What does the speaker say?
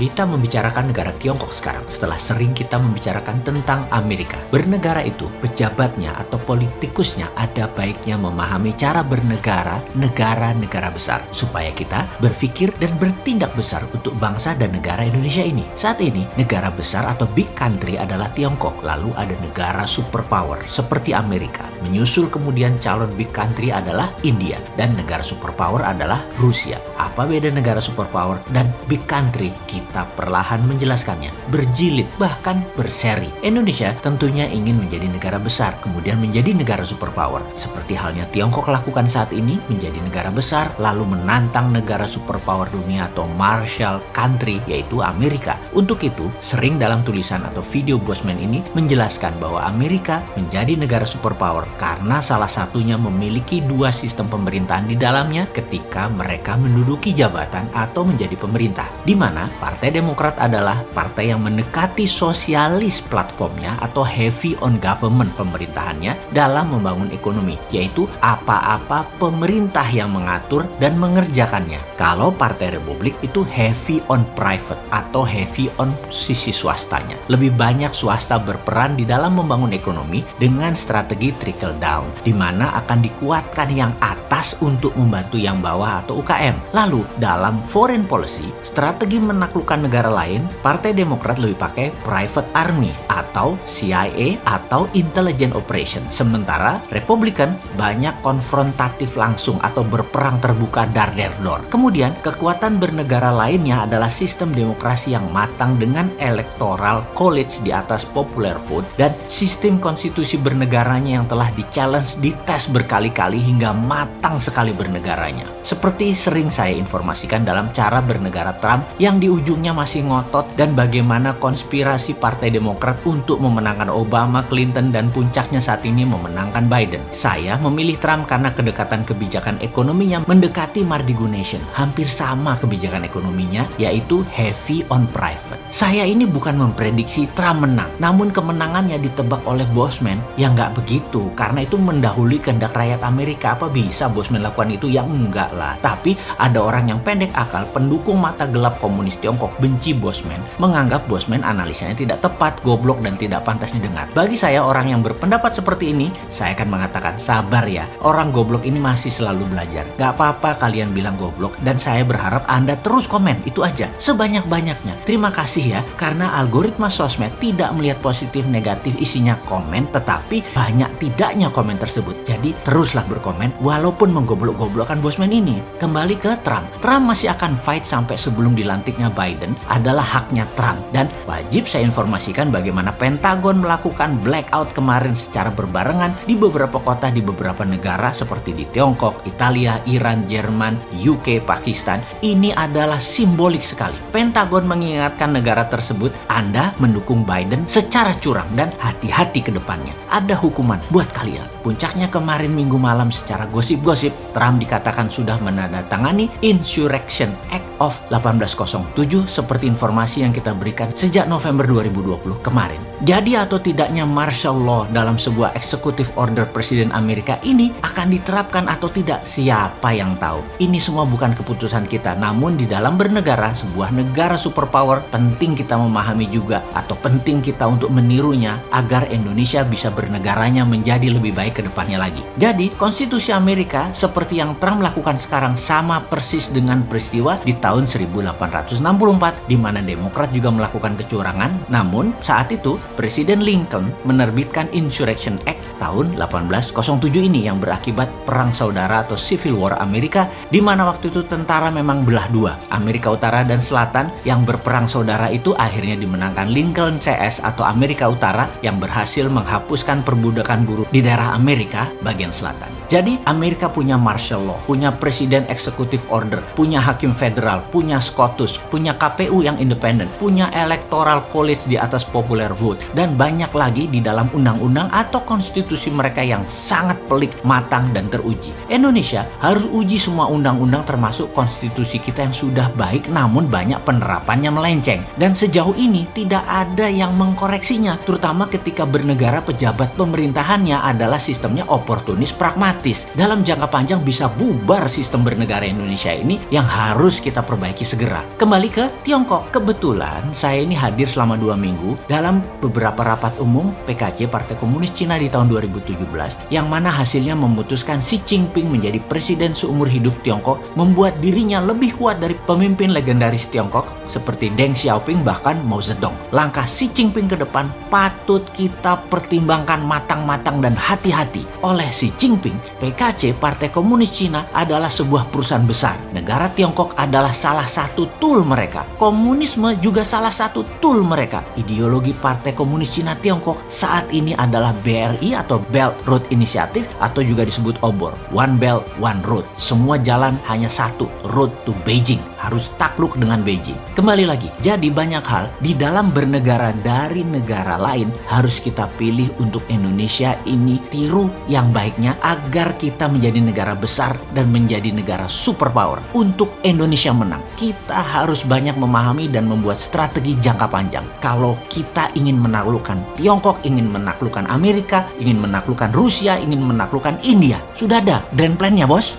kita membicarakan negara Tiongkok sekarang setelah sering kita membicarakan tentang Amerika. Bernegara itu, pejabatnya atau politikusnya ada baiknya memahami cara bernegara negara-negara besar supaya kita berpikir dan bertindak besar untuk bangsa dan negara Indonesia ini. Saat ini, negara besar atau big country adalah Tiongkok, lalu ada negara superpower seperti Amerika. Menyusul kemudian calon big country adalah India dan negara superpower adalah Rusia. Apa beda negara superpower dan big country? Kita perlahan menjelaskannya, berjilid bahkan berseri. Indonesia tentunya ingin menjadi negara besar, kemudian menjadi negara superpower. Seperti halnya Tiongkok lakukan saat ini, menjadi negara besar, lalu menantang negara superpower dunia atau Marshall Country, yaitu Amerika. Untuk itu, sering dalam tulisan atau video Bosman ini menjelaskan bahwa Amerika menjadi negara superpower karena salah satunya memiliki dua sistem pemerintahan di dalamnya ketika mereka menduduki jabatan atau menjadi pemerintah. Di mana Partai Demokrat adalah partai yang mendekati sosialis platformnya atau heavy on government pemerintahannya dalam membangun ekonomi, yaitu apa-apa pemerintah yang mengatur dan mengerjakannya. Kalau Partai Republik itu heavy on private atau heavy on sisi swastanya. Lebih banyak swasta berperan di dalam membangun ekonomi dengan strategi trickle down, di mana akan dikuatkan yang atas untuk membantu yang bawah atau UKM. Lalu, dalam foreign policy, strategi menaklukkan negara lain, Partai Demokrat lebih pakai private army atau CIA atau intelligence operation. Sementara Republikan banyak konfrontatif langsung atau berperang terbuka dar der dor. Kemudian, kekuatan bernegara lainnya adalah sistem demokrasi yang matang dengan electoral college di atas popular vote dan sistem konstitusi bernegaranya yang telah di-challenge, dites berkali-kali hingga matang sekali bernegaranya. Seperti sering saya informasikan dalam cara bernegara Trump yang di ujungnya masih ngotot dan bagaimana konspirasi Partai Demokrat untuk memenangkan Obama, Clinton, dan puncaknya saat ini memenangkan Biden. Saya memilih Trump karena kedekatan kebijakan ekonominya mendekati Mardigo Nation. Hampir sama kebijakan ekonominya, yaitu heavy on private. Saya ini bukan memprediksi Trump menang, namun kemenangannya ditebak oleh Bosman yang nggak begitu, karena itu mendahului kehendak rakyat Amerika. Apa bisa Bosman lakukan itu? Ya enggak lah. Tapi ada orang yang pendek akal, pendukung mata gelap komunis Tiongkok benci Bosman, menganggap Bosman analisanya tidak tepat, goblok, dan tidak pantas didengar. Bagi saya orang yang berpendapat seperti ini, saya akan mengatakan sabar ya, orang goblok ini masih selalu belajar. Gak apa-apa kalian bilang goblok, dan saya berharap Anda terus komen, itu aja, sebanyak-banyaknya. Terima kasih ya, karena algoritma sosmed tidak melihat positif negatif isinya komen, tetapi banyak tidaknya komen tersebut. Jadi teruslah berkomen, walaupun menggoblok-goblokkan Bosman ini. Kembali ke Trump. Trump masih akan fight sampai sebelum dilantiknya Biden adalah haknya Trump. Dan wajib saya informasikan bagaimana Pentagon melakukan blackout kemarin secara berbarengan di beberapa kota di beberapa negara seperti di Tiongkok, Italia, Iran, Jerman, UK, Pakistan. Ini adalah simbolik sekali. Pentagon mengingatkan negara tersebut, Anda mendukung Biden secara curang dan hati-hati ke depannya. Ada hukuman buat kalian. Puncaknya kemarin minggu malam secara gosip-gosip, Trump dikatakan sudah menandatangani Insurrection Act of 1807 seperti informasi yang kita berikan sejak November 2020 kemarin. Jadi atau tidaknya martial law dalam sebuah executive order Presiden Amerika ini akan diterapkan atau tidak siapa yang tahu. Ini semua bukan keputusan kita namun di dalam bernegara sebuah negara superpower penting kita memahami juga atau penting kita untuk menirunya agar Indonesia bisa bernegaranya menjadi lebih baik ke depannya lagi. Jadi konstitusi Amerika seperti yang Trump lakukan sekarang sama persis dengan peristiwa di tahun 1864 di mana Demokrat juga melakukan kecurangan namun saat itu Presiden Lincoln menerbitkan Insurrection Act tahun 1807 ini yang berakibat perang saudara atau Civil War Amerika di mana waktu itu tentara memang belah dua, Amerika Utara dan Selatan yang berperang saudara itu akhirnya dimenangkan Lincoln CS atau Amerika Utara yang berhasil menghapuskan perbudakan buruh di daerah Amerika bagian selatan. Jadi Amerika punya martial law, punya presiden executive order, punya hakim federal, punya SCOTUS, punya KPU yang independen, punya electoral college di atas popular vote, dan banyak lagi di dalam undang-undang atau konstitusi mereka yang sangat pelik, matang, dan teruji. Indonesia harus uji semua undang-undang termasuk konstitusi kita yang sudah baik namun banyak penerapannya melenceng. Dan sejauh ini tidak ada yang mengkoreksinya, terutama ketika bernegara pejabat pemerintahannya adalah sistemnya oportunis pragmatis. Dalam jangka panjang bisa bubar sistem bernegara Indonesia ini yang harus kita perbaiki segera. Kembali ke Tiongkok. Kebetulan saya ini hadir selama dua minggu dalam beberapa rapat umum PKC Partai Komunis Cina di tahun 2017 yang mana hasilnya memutuskan Xi Jinping menjadi presiden seumur hidup Tiongkok membuat dirinya lebih kuat dari pemimpin legendaris Tiongkok seperti Deng Xiaoping bahkan Mao Zedong. Langkah Xi Jinping ke depan patut kita pertimbangkan matang-matang dan hati-hati. Oleh Xi Jinping, PKC Partai Komunis Cina adalah sebuah perusahaan besar. Negara Tiongkok adalah salah satu tool mereka. Komunisme juga salah satu tool mereka. Ideologi Partai Komunis Cina Tiongkok saat ini adalah BRI atau Belt Road Initiative atau juga disebut OBOR. One Belt, One Road. Semua jalan hanya satu, road to Beijing. Harus takluk dengan Beijing. Kembali lagi, jadi banyak hal di dalam bernegara dari negara lain harus kita pilih untuk Indonesia ini tiru yang baiknya agar kita menjadi negara besar dan menjadi negara superpower. Untuk Indonesia menang, kita harus banyak memahami dan membuat strategi jangka panjang. Kalau kita ingin menaklukkan Tiongkok, ingin menaklukkan Amerika, ingin menaklukkan Rusia, ingin menaklukkan India, sudah ada grand plan-nya bos.